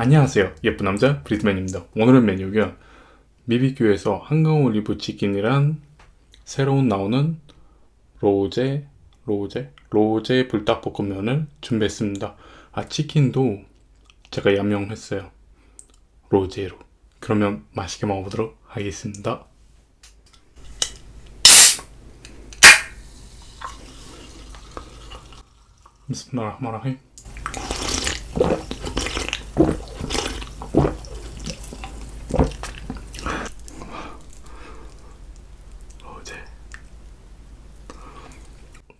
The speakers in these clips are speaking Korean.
안녕하세요. 예쁜 남자 브리드맨입니다. 오늘은 메뉴가 미비큐에서 한강 올리브 치킨이란 새로운 나오는 로제 로제? 로제 불닭볶음면을 준비했습니다. 아 치킨도 제가 양명했어요. 로제로. 그러면 맛있게 먹어보도록 하겠습니다. 비스밀라흐마라힘 로제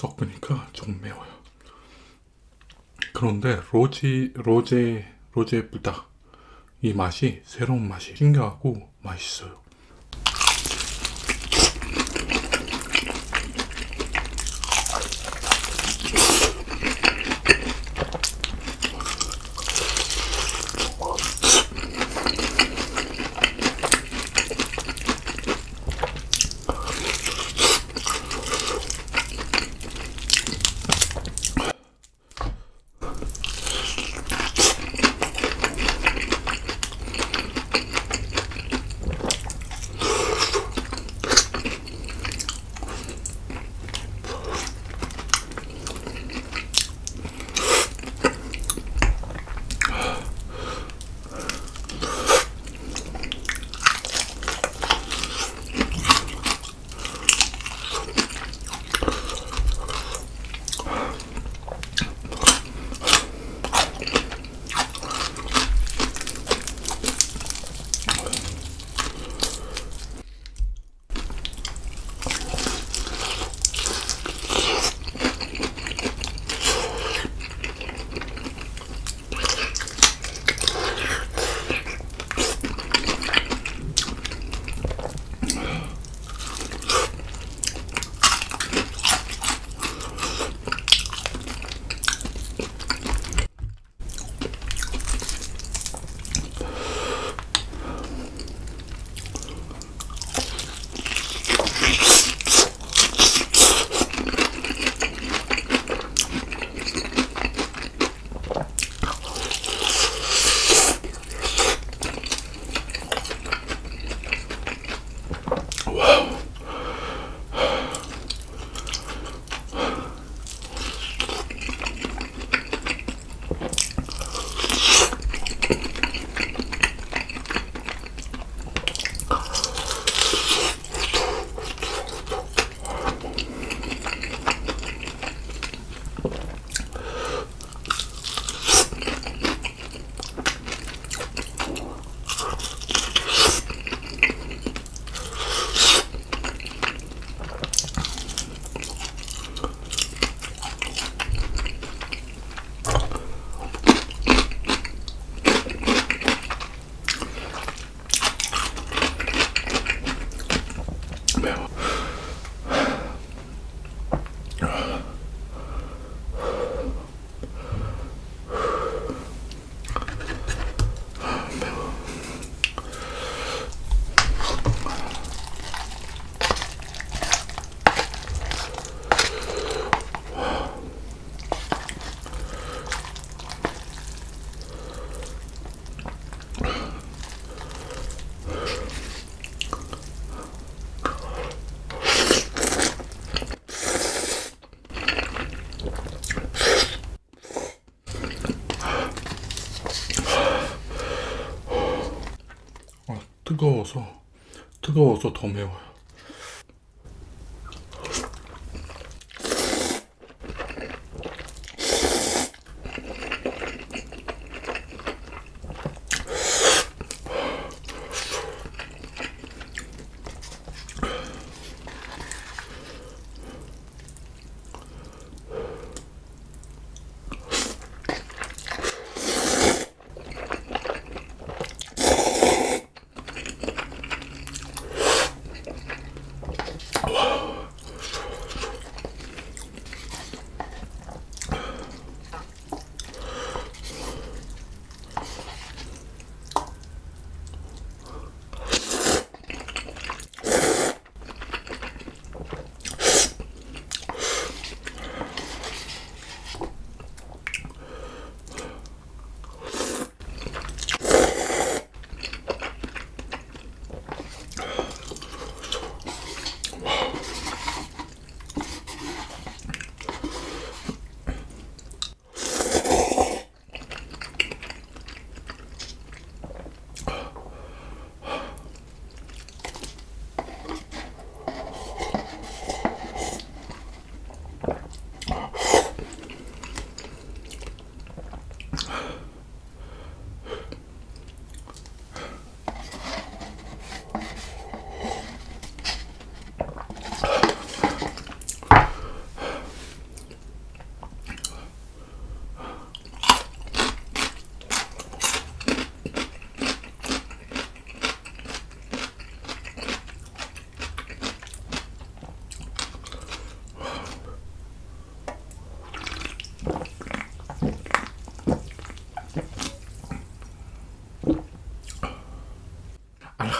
섞으니까 좀 매워요. 그런데 로지 로제 로제 불닭. 이 맛이 새로운 맛이 신기하고 맛있어요 뜨거워서 뜨거워서 더 매워요.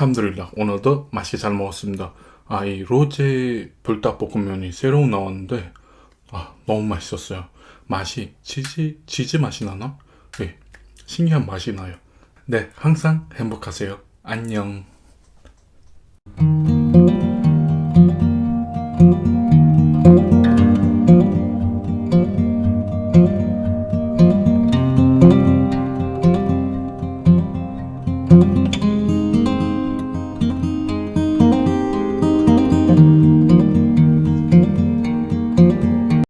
함드릴라 오늘도 맛이 잘 먹었습니다. 아 이 로제 불닭볶음면이 새로 나왔는데 아 너무 맛있었어요. 맛이 치즈 치즈 맛이 나나? 네 신기한 맛이 나요. 네 항상 행복하세요. 안녕.